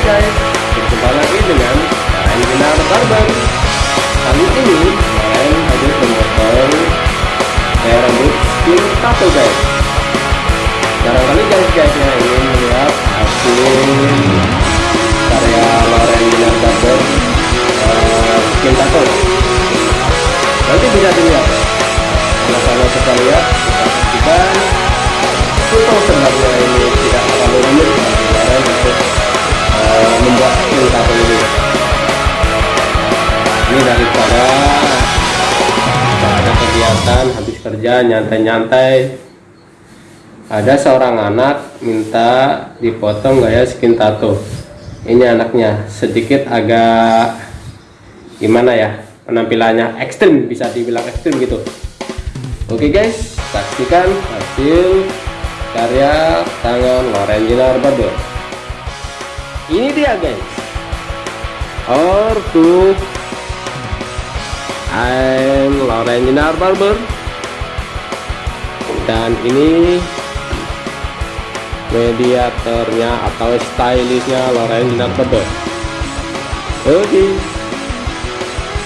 guys, berjumpa lagi dengan Karen Ginar Barber Kali ini Karen hadir memotong kayak rambut skin tato guys. Barangkali guys guys yang ingin melihat hasil karya Loren Ginar Barber uh, skin tato Nanti bisa dilihat. Sama-sama kita lihat, kita saksikan Itu sebenarnya ini tidak terlalu rumit kita ada kegiatan habis kerja nyantai-nyantai. Ada seorang anak minta dipotong gaya skin tato ini anaknya sedikit agak gimana ya penampilannya ekstrim bisa dibilang ekstrim gitu. Oke guys saksikan hasil karya tangan Jinar Barber ini dia guys. Ortu I'm Loren Jinar Barber. Dan ini mediatornya atau stylistnya Loren Jinar Barber. Oke. Okay.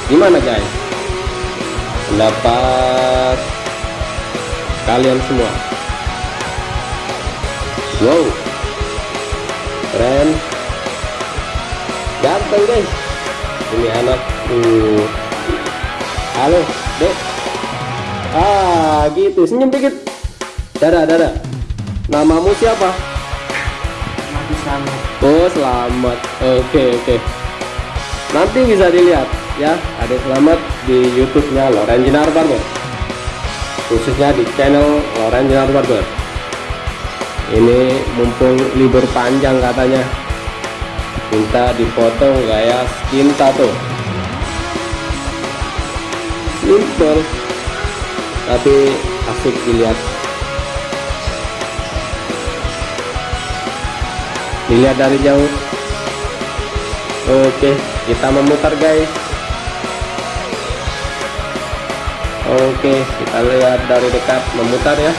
gimana guys? Pendapat kalian semua? Wow. Keren. Ganteng guys. Ini anak uh halo dek. Ah gitu. Senyum dikit. Dada dada namamu siapa? Selamat. Oh selamat. Oke oke. Nanti bisa dilihat ya. Ada selamat di youtube nya Loren Jinar Barber. Khususnya di channel Loren Jinar Barber. Ini mumpung libur panjang katanya. Minta dipotong gaya skin tato simple. Tapi asik dilihat. Dilihat dari jauh. Oke kita memutar guys. Oke kita lihat dari dekat memutar ya.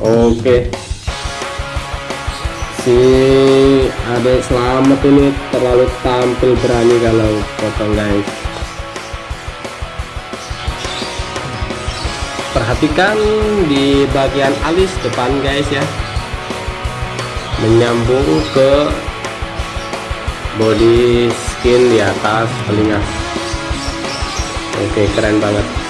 Oke. Si adek selamat ini terlalu tampil berani kalau potong guys. Perhatikan di bagian alis depan guys ya. Menyambung ke body skin di atas telinga. Oke keren banget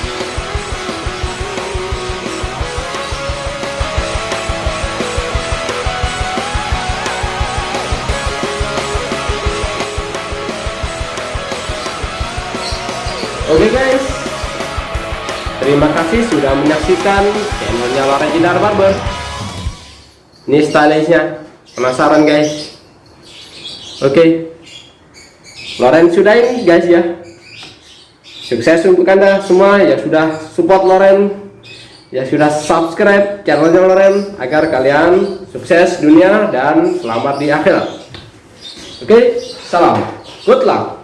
Oke okay guys, terima kasih sudah menyaksikan channelnya Loren Jinar Barber. Ini stylishnya, penasaran guys? Oke, okay. Loren sudah ini guys ya. Sukses untuk anda semua ya sudah support Loren, ya sudah subscribe channelnya Loren agar kalian sukses dunia dan selamat di akhirat. Oke, okay, salam, good luck.